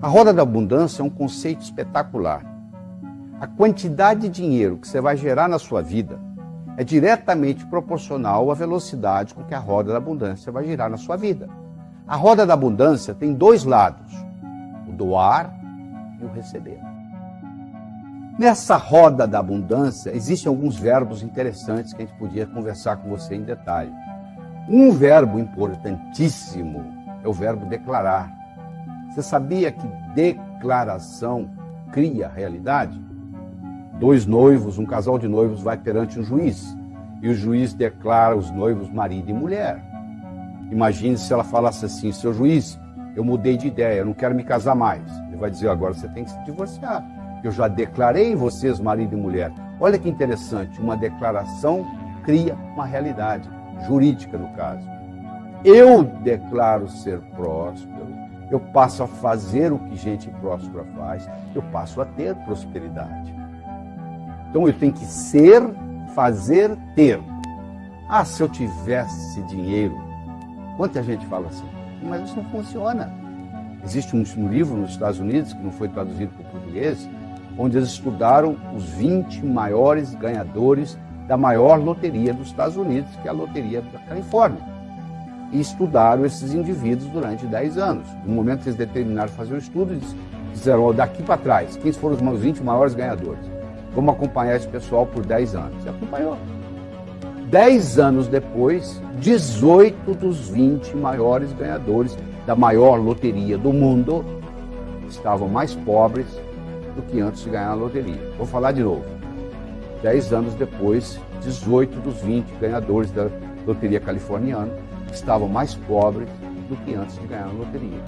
A roda da abundância é um conceito espetacular. A quantidade de dinheiro que você vai gerar na sua vida é diretamente proporcional à velocidade com que a roda da abundância vai girar na sua vida. A roda da abundância tem dois lados: o doar e o receber. Nessa roda da abundância, existem alguns verbos interessantes que a gente podia conversar com você em detalhe. Um verbo importantíssimo é o verbo declarar. Você sabia que declaração cria realidade? Dois noivos, um casal de noivos vai perante um juiz e o juiz declara os noivos marido e mulher. Imagine se ela falasse assim: seu juiz, eu mudei de ideia, eu não quero me casar mais. Ele vai dizer: agora você tem que se divorciar. Eu já declarei vocês marido e mulher. Olha que interessante, uma declaração cria uma realidade jurídica no caso. Eu declaro ser próspero, eu passo a fazer o que gente próspera faz, eu passo a ter prosperidade. Então eu tenho que ser, fazer, ter. Ah, se eu tivesse dinheiro. Quanta gente fala assim? Mas isso não funciona. Existe um, livro nos Estados Unidos, que não foi traduzido para o português, onde eles estudaram os 20 maiores ganhadores da maior loteria dos Estados Unidos, que é a loteria da Califórnia. E estudaram esses indivíduos durante 10 anos. No momento que eles determinaram fazer o estudo, eles disseram, daqui para trás, quem foram os 20 maiores ganhadores? Vamos acompanhar esse pessoal por 10 anos. E acompanhou. 10 anos depois, 18 dos 20 maiores ganhadores da maior loteria do mundo estavam mais pobres do que antes de ganhar a loteria. Vou falar de novo. Dez anos depois, 18 dos 20 ganhadores da loteria californiana estavam mais pobres do que antes de ganhar a loteria.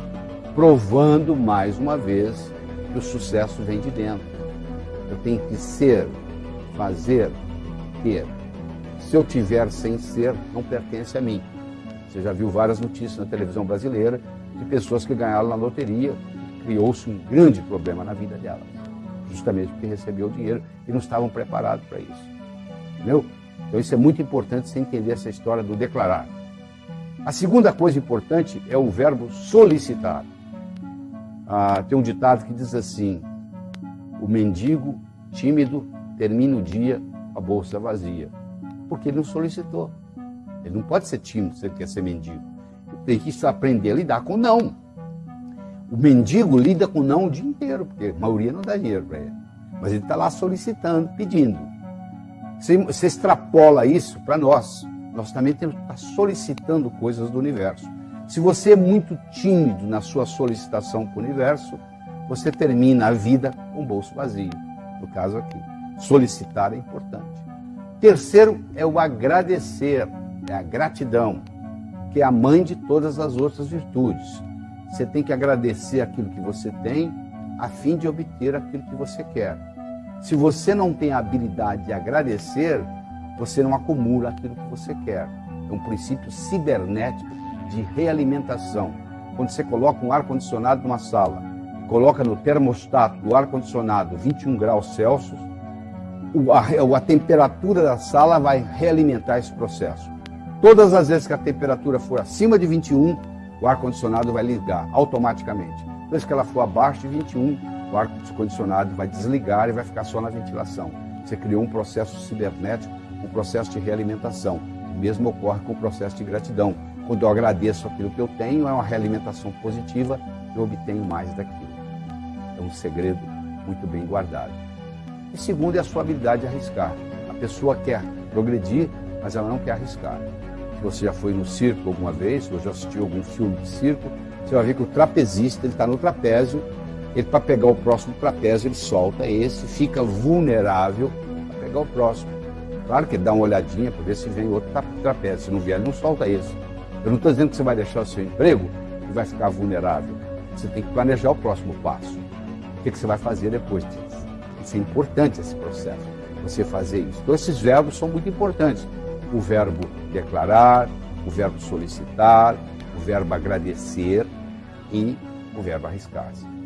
Provando mais uma vez que o sucesso vem de dentro. Eu tenho que ser, fazer, ter. Se eu tiver sem ser, não pertence a mim. Você já viu várias notícias na televisão brasileira de pessoas que ganharam na loteria, criou-se um grande problema na vida delas justamente porque recebeu o dinheiro e não estavam preparados para isso. Entendeu? Então isso é muito importante você entender essa história do declarar. A segunda coisa importante é o verbo solicitar. Ah, tem um ditado que diz assim: o mendigo tímido termina o dia com a bolsa vazia, porque ele não solicitou. Ele não pode ser tímido se ele quer ser mendigo. Tem que aprender a lidar com não. O mendigo lida com não o dia inteiro, porque a maioria não dá dinheiro para ele. Mas ele está lá solicitando, pedindo. Você extrapola isso para nós. Nós também temos que estar solicitando coisas do universo. Se você é muito tímido na sua solicitação para o universo, você termina a vida com o bolso vazio. No caso aqui, solicitar é importante. Terceiro é o agradecer, é a gratidão, que é a mãe de todas as outras virtudes. Você tem que agradecer aquilo que você tem, a fim de obter aquilo que você quer. Se você não tem a habilidade de agradecer, você não acumula aquilo que você quer. É um princípio cibernético de realimentação. Quando você coloca um ar-condicionado numa sala, coloca no termostato do ar-condicionado 21 graus Celsius, a, a temperatura da sala vai realimentar esse processo. Todas as vezes que a temperatura for acima de 21, o ar-condicionado vai ligar automaticamente. Depois que ela for abaixo de 21, o ar-condicionado vai desligar e vai ficar só na ventilação. Você criou um processo cibernético, um processo de realimentação. O mesmo ocorre com o processo de gratidão. Quando eu agradeço aquilo que eu tenho, é uma realimentação positiva, eu obtenho mais daquilo. É um segredo muito bem guardado. E segundo é a sua habilidade de arriscar. A pessoa quer progredir, mas ela não quer arriscar se você já foi no circo alguma vez, ou já assistiu algum filme de circo, você vai ver que o trapezista está no trapézio, ele para pegar o próximo trapézio ele solta esse, fica vulnerável para pegar o próximo. Claro que dá uma olhadinha para ver se vem outro trapézio. Se não vier, não solta esse. Eu não estou dizendo que você vai deixar o seu emprego e vai ficar vulnerável. Você tem que planejar o próximo passo. O que, que você vai fazer depois disso? Isso é importante esse processo, você fazer isso. Então esses verbos são muito importantes o verbo declarar, o verbo solicitar, o verbo agradecer e o verbo arriscar-se.